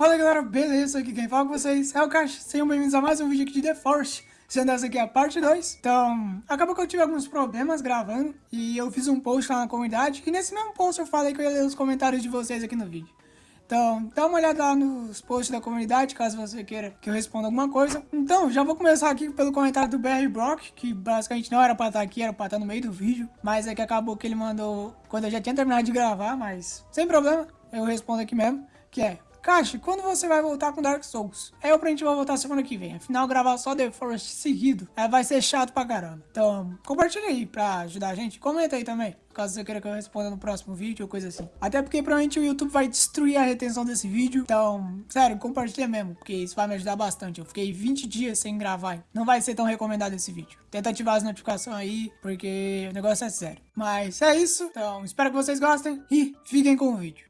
Fala galera, beleza? Aqui quem fala com vocês é o Cash. Sejam bem-vindos a mais um vídeo aqui de The Force. Sendo essa aqui a parte 2. Então, acabou que eu tive alguns problemas gravando e eu fiz um post lá na comunidade. E nesse mesmo post eu falei que eu ia ler os comentários de vocês aqui no vídeo. Então, dá uma olhada lá nos posts da comunidade, caso você queira que eu responda alguma coisa. Então, já vou começar aqui pelo comentário do BR Brock, que basicamente não era pra estar aqui, era pra estar no meio do vídeo. Mas é que acabou que ele mandou quando eu já tinha terminado de gravar, mas sem problema, eu respondo aqui mesmo, que é... Caixa, quando você vai voltar com Dark Souls? É, eu pra gente vai voltar semana que vem. Afinal, gravar só The Forest seguido é, vai ser chato pra caramba. Então, compartilha aí pra ajudar a gente. Comenta aí também, caso você queira que eu responda no próximo vídeo ou coisa assim. Até porque provavelmente o YouTube vai destruir a retenção desse vídeo. Então, sério, compartilha mesmo, porque isso vai me ajudar bastante. Eu fiquei 20 dias sem gravar. Não vai ser tão recomendado esse vídeo. Tenta ativar as notificações aí, porque o negócio é sério. Mas é isso. Então, espero que vocês gostem e fiquem com o vídeo.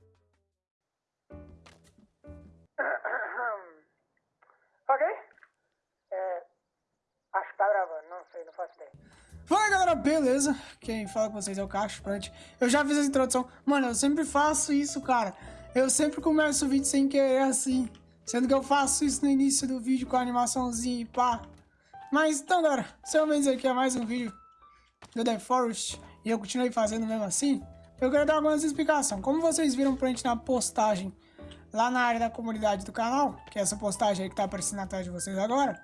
Fala galera, beleza? Quem fala com vocês é o Cacho Plant. Eu já fiz a introdução. Mano, eu sempre faço isso, cara. Eu sempre começo o vídeo sem querer assim. Sendo que eu faço isso no início do vídeo com a animaçãozinha e pá. Mas então, galera, sejam bem-vindos aqui a mais um vídeo do The Forest. E eu continuei fazendo mesmo assim. Eu quero dar algumas explicações. Como vocês viram print na postagem lá na área da comunidade do canal, que é essa postagem aí que tá aparecendo atrás de vocês agora,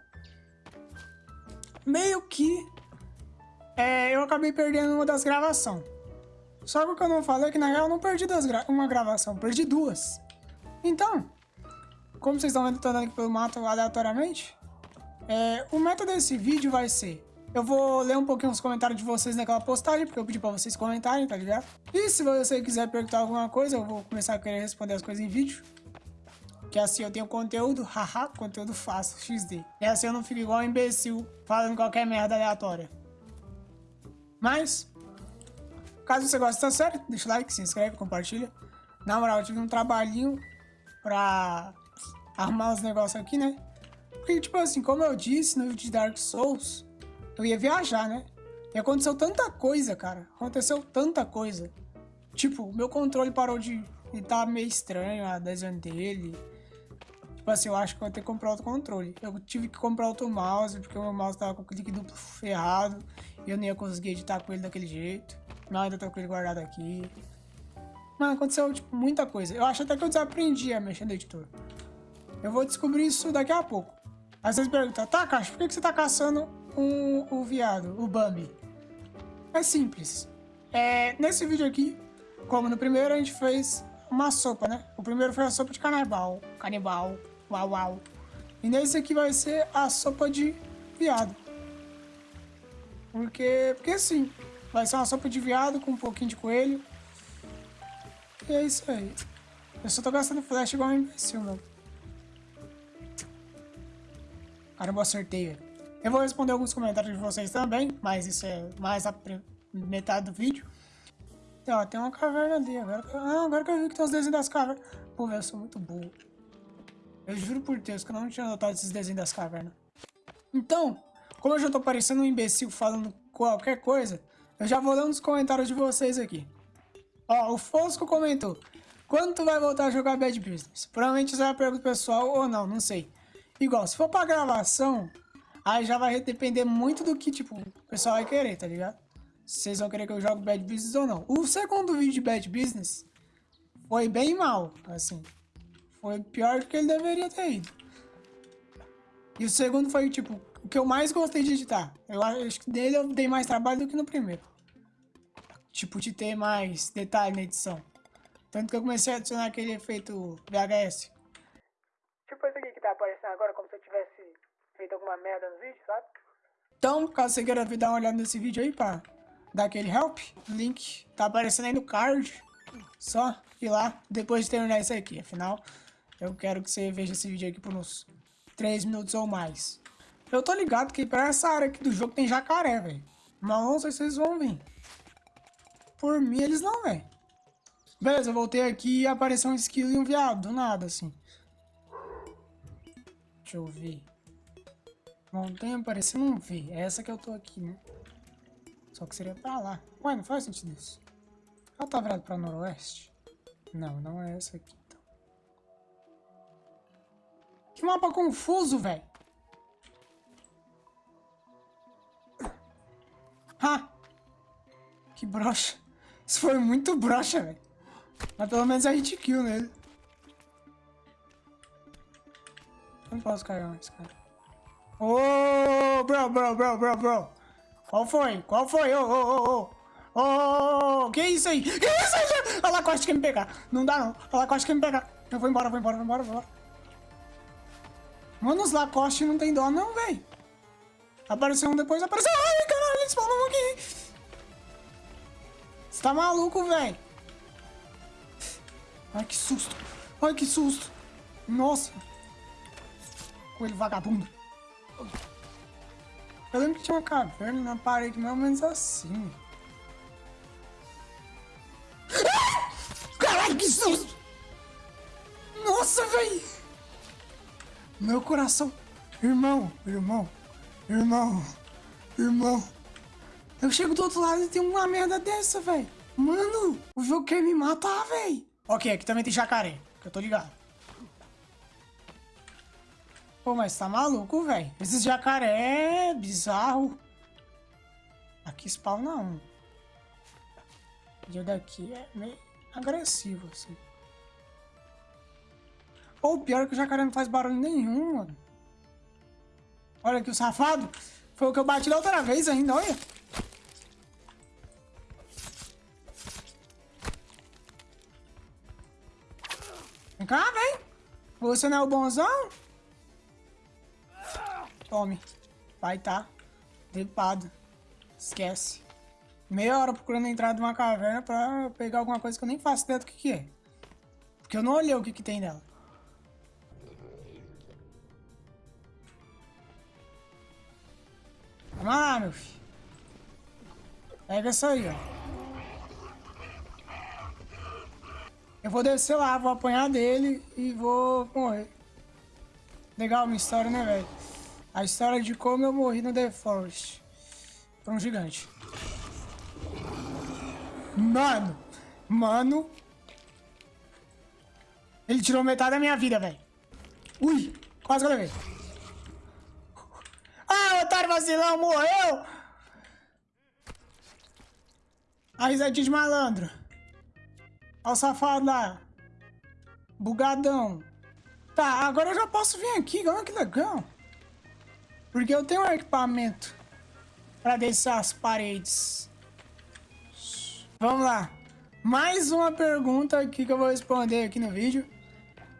meio que é, eu acabei perdendo uma das gravações. Só que o que eu não falei é que na real eu não perdi gra uma gravação, perdi duas. Então, como vocês estão vendo, andando aqui pelo mato aleatoriamente, é, o método desse vídeo vai ser eu vou ler um pouquinho os comentários de vocês naquela postagem, porque eu pedi pra vocês comentarem, tá ligado? E se você quiser perguntar alguma coisa, eu vou começar a querer responder as coisas em vídeo. Que assim eu tenho conteúdo, haha, conteúdo fácil, XD. E assim eu não fico igual um imbecil, falando qualquer merda aleatória. Mas, caso você goste da série, deixa o like, se inscreve, compartilha. Na moral, eu tive um trabalhinho pra arrumar os negócios aqui, né? Porque, tipo assim, como eu disse no vídeo de Dark Souls, eu ia viajar, né? E aconteceu tanta coisa, cara. Aconteceu tanta coisa. Tipo, meu controle parou de estar tá meio estranho, a desenho dele. Tipo assim, eu acho que eu vou ter que comprar outro controle. Eu tive que comprar outro mouse, porque o meu mouse tava com o clique duplo ferrado. E eu não ia conseguir editar com ele daquele jeito. Não, ainda tô com ele guardado aqui. Mano, aconteceu, tipo, muita coisa. Eu acho até que eu desaprendi a mexer no editor. Eu vou descobrir isso daqui a pouco. Às vezes pergunta, tá, Caixa, por que, que você tá caçando um, o viado, o Bambi? É simples. É, nesse vídeo aqui, como no primeiro, a gente fez uma sopa, né? O primeiro foi a sopa de canibal. Canibal. Uau, uau. E nesse aqui vai ser a sopa de viado. Porque, porque assim, vai ser uma sopa de viado com um pouquinho de coelho. E é isso aí. Eu só tô gastando flash igual um imbecil, mano. Caramba, acertei. Eu vou responder alguns comentários de vocês também, mas isso é mais a metade do vídeo. Ó, tem uma caverna ali. Agora, ah, agora que eu vi que tem os desenhos das cavernas. Pô, eu sou muito burro. Eu juro por Deus que eu não tinha notado esses desenhos das cavernas. Então, como eu já tô parecendo um imbecil falando qualquer coisa, eu já vou ler uns comentários de vocês aqui. Ó, o Fosco comentou. Quando tu vai voltar a jogar Bad Business? Provavelmente isso é uma pergunta pessoal ou não, não sei. Igual, se for pra gravação, Aí já vai depender muito do que, tipo, o pessoal vai querer, tá ligado? Se vocês vão querer que eu jogue Bad Business ou não. O segundo vídeo de Bad Business foi bem mal, assim. Foi pior do que ele deveria ter ido. E o segundo foi, tipo, o que eu mais gostei de editar. Eu acho que dele eu dei mais trabalho do que no primeiro. Tipo, de ter mais detalhe na edição. Tanto que eu comecei a adicionar aquele efeito VHS. Tipo esse aqui que tá aparecendo agora, como se eu tivesse feito alguma merda no vídeo, sabe? Então, caso você queira dar uma olhada nesse vídeo aí, pá, dar aquele help, o link tá aparecendo aí no card. Só ir lá depois de terminar isso aqui. Afinal, eu quero que você veja esse vídeo aqui por uns 3 minutos ou mais. Eu tô ligado que pra essa área aqui do jogo tem jacaré, velho. Mas não sei se vocês vão vir. Por mim, eles não vêm. Beleza, eu voltei aqui e apareceu um esquilo e um viado, do nada, assim. Deixa eu ver. Montanha parecendo um V. É essa que eu tô aqui, né? Só que seria pra lá. Ué, não faz sentido isso. Ela tá virada pra noroeste? Não, não é essa aqui. Que mapa confuso, velho. Ah! Que brocha. Isso foi muito brocha, velho. Mas pelo menos a gente kill nele. Não posso cair mais, cara. Ô, oh, bro, bro, bro, bro, bro. Qual foi? Qual foi? Ô, ô, ô, ô. Ô, que isso aí? Que isso aí? A Lacoste quer me pegar. Não dá, não. A Lacoste quer me pegar. Eu vou embora, vou embora, vou embora, vou embora. Mano, os Lacoste não tem dó, não, velho. Apareceu um depois, apareceu... Ai, caralho, eles falam aqui. Você tá maluco, velho? Ai, que susto. Ai, que susto. Nossa. Coelho vagabundo. Eu lembro que tinha uma caverna na parede, mais ou menos assim. Caralho, que susto! Nossa, velho! Meu coração. Irmão, irmão, irmão, irmão. Eu chego do outro lado e tem uma merda dessa, velho. Mano, o jogo quer me matar, velho. Ok, aqui também tem jacaré, que eu tô ligado. Pô, mas tá maluco, velho. Esses jacaré é bizarro. Aqui spawna um. E o daqui é meio agressivo, assim. Ou pior é que o jacaré não faz barulho nenhum, mano. Olha aqui o safado. Foi o que eu bati da outra vez ainda, olha. Vem cá, vem. Você não é o bonzão? Tome. Vai tá. Dripado. Esquece. Meia hora procurando entrar de uma caverna pra pegar alguma coisa que eu nem faço ideia do que, que é. Porque eu não olhei o que, que tem nela. Meu filho. Pega isso aí, ó. Eu vou descer lá, vou apanhar dele e vou morrer. Legal uma história, né, velho? A história de como eu morri no The Forest. Por um gigante. Mano! Mano! Ele tirou metade da minha vida, velho. Ui! Quase que eu levei. Vacilão, morreu! A risadinha de malandro. Olha o safado lá. Bugadão. Tá, agora eu já posso vir aqui. Olha que legal. Porque eu tenho um equipamento para descer as paredes. Vamos lá. Mais uma pergunta aqui que eu vou responder aqui no vídeo.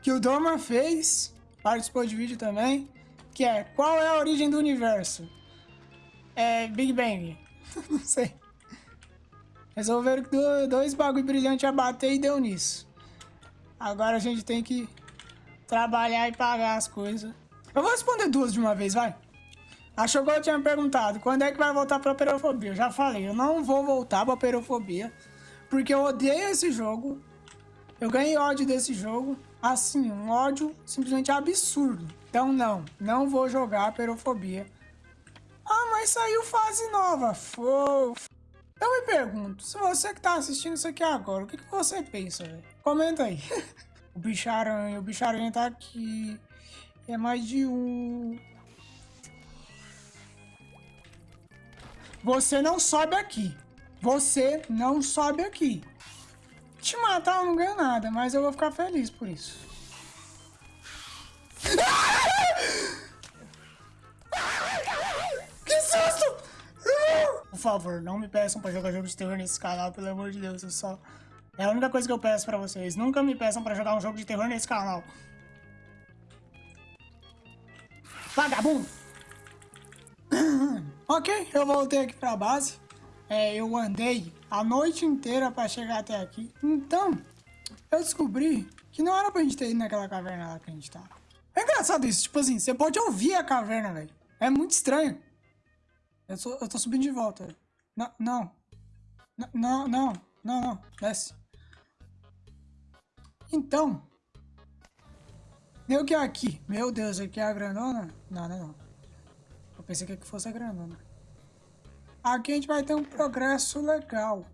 Que o Doma fez. Participou de vídeo também. Que é, qual é a origem do universo? É Big Bang. Não sei. Resolveram que dois bagulho brilhantes a bater e deu nisso. Agora a gente tem que trabalhar e pagar as coisas. Eu vou responder duas de uma vez, vai. A Chogou tinha perguntado, quando é que vai voltar pra perofobia? Eu já falei, eu não vou voltar pra perofobia, porque eu odeio esse jogo. Eu ganhei ódio desse jogo, assim, um ódio simplesmente absurdo. Então não, não vou jogar perofobia. Saiu fase nova, fofo. Eu me pergunto, se você que tá assistindo isso aqui agora, o que, que você pensa, velho? Comenta aí. o bicharanha, o bicharanha tá aqui. É mais de um. Você não sobe aqui. Você não sobe aqui. Te matar eu não ganho nada, mas eu vou ficar feliz por isso. Por favor, não me peçam pra jogar jogos de terror nesse canal, pelo amor de Deus. Eu só... É a única coisa que eu peço pra vocês. Nunca me peçam pra jogar um jogo de terror nesse canal. Vagabundo! ok, eu voltei aqui pra base. É, eu andei a noite inteira pra chegar até aqui. Então, eu descobri que não era pra gente ter ido naquela caverna lá que a gente tava. É engraçado isso, tipo assim, você pode ouvir a caverna, velho. É muito estranho. Eu tô, eu tô subindo de volta. Não, não. Não, não, não, não. Desce. Então. Deu que é aqui. Meu Deus, aqui é a grandona? Não, não, não. Eu pensei que aqui fosse a grandona. Aqui a gente vai ter um progresso legal.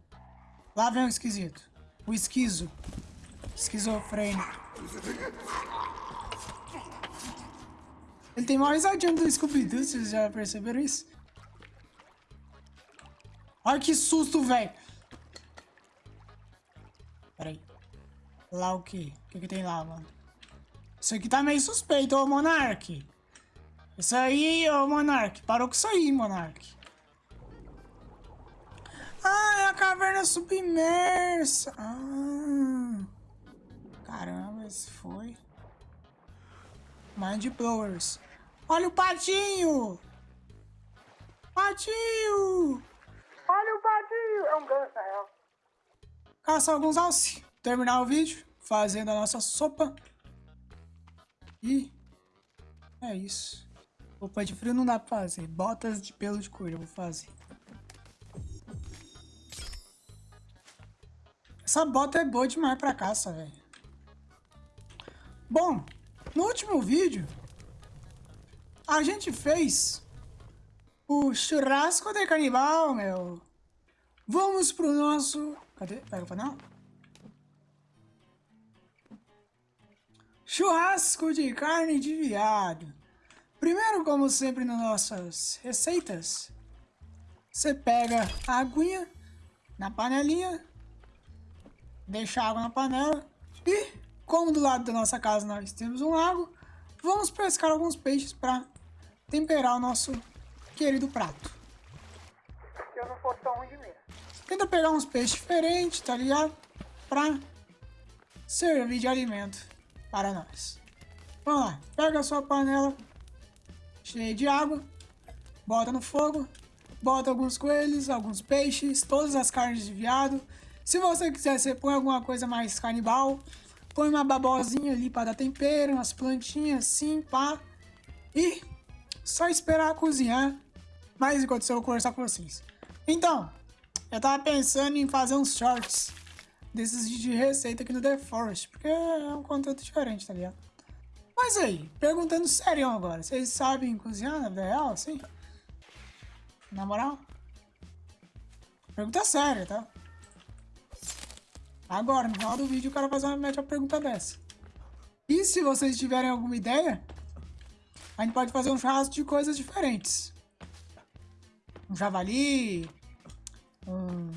Lá vem o esquisito. O esquizo. Esquizofrênico. Ele tem uma risadinha do Scooby-Doo, vocês já perceberam isso? Olha que susto, velho. Pera aí. Lá o quê? O que que tem lá, mano? Isso aqui tá meio suspeito, ô Monark. Isso aí, ô Monark. Parou com isso aí, Monark. Ah, é a caverna submersa. Ah. Caramba, esse foi. Mind Blowers. Olha o patinho! Patinho! Olha o patinho! É um ganso, na real. Caça alguns alce. Terminar o vídeo fazendo a nossa sopa. E é isso. Roupa de frio não dá pra fazer. Botas de pelo de coelho eu vou fazer. Essa bota é boa demais pra caça, velho. Bom, no último vídeo, a gente fez o churrasco de canibal, meu. Vamos pro nosso... Cadê? Pega o panel. Churrasco de carne de viado. Primeiro, como sempre nas nossas receitas, você pega a aguinha na panelinha, deixa a água na panela e como do lado da nossa casa nós temos um lago, vamos pescar alguns peixes para temperar o nosso querido prato. Se eu não fosse tão ruim de mim. Tenta pegar uns peixes diferentes, tá ligado? Pra servir de alimento para nós. Vamos lá, pega a sua panela cheia de água, bota no fogo, bota alguns coelhos, alguns peixes, todas as carnes de viado. Se você quiser, você põe alguma coisa mais canibal, Põe uma babosinha ali para dar tempero, umas plantinhas assim, pá. E só esperar cozinhar. Mas enquanto eu vou conversar com vocês. Então, eu tava pensando em fazer uns shorts desses de receita aqui no The Forest. Porque é um conteúdo diferente, tá ligado? Mas aí, perguntando sério agora. Vocês sabem cozinhar na vida real, assim? Na moral? Pergunta séria, tá? Agora, no final do vídeo, o cara faz uma, uma pergunta dessa. E se vocês tiverem alguma ideia, a gente pode fazer um churrasco de coisas diferentes. Um javali, um,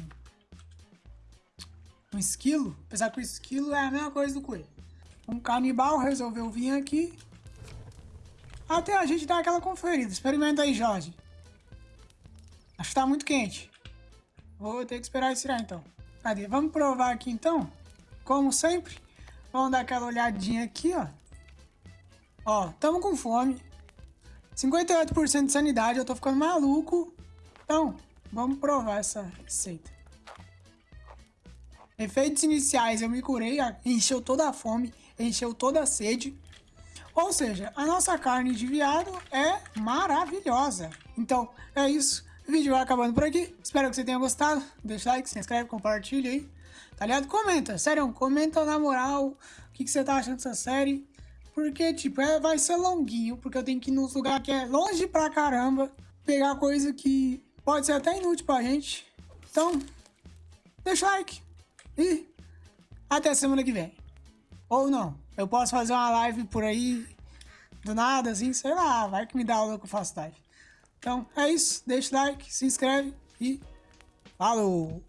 um esquilo, apesar que o esquilo é a mesma coisa do coelho. Um canibal resolveu vir aqui. Até a gente dar aquela conferida. Experimenta aí, Jorge. Acho que tá muito quente. Vou ter que esperar esfriar então. Cadê? Vamos provar aqui então. Como sempre. Vamos dar aquela olhadinha aqui, ó. Ó, tamo com fome. 58% de sanidade, eu tô ficando maluco. Então, vamos provar essa receita. Efeitos iniciais, eu me curei, encheu toda a fome, encheu toda a sede. Ou seja, a nossa carne de viado é maravilhosa. Então, é isso. O vídeo vai acabando por aqui. Espero que você tenha gostado. Deixa like, se inscreve, compartilha aí. Tá ligado? Comenta, sério, comenta na moral o que, que você tá achando dessa série. Porque, tipo, é, vai ser longuinho, porque eu tenho que ir nos lugares que é longe pra caramba. Pegar coisa que pode ser até inútil pra gente. Então, deixa like. E até semana que vem. Ou não. Eu posso fazer uma live por aí, do nada, assim, sei lá. Vai que me dá aula que eu faço live. Então é isso, deixa o like, se inscreve e falou!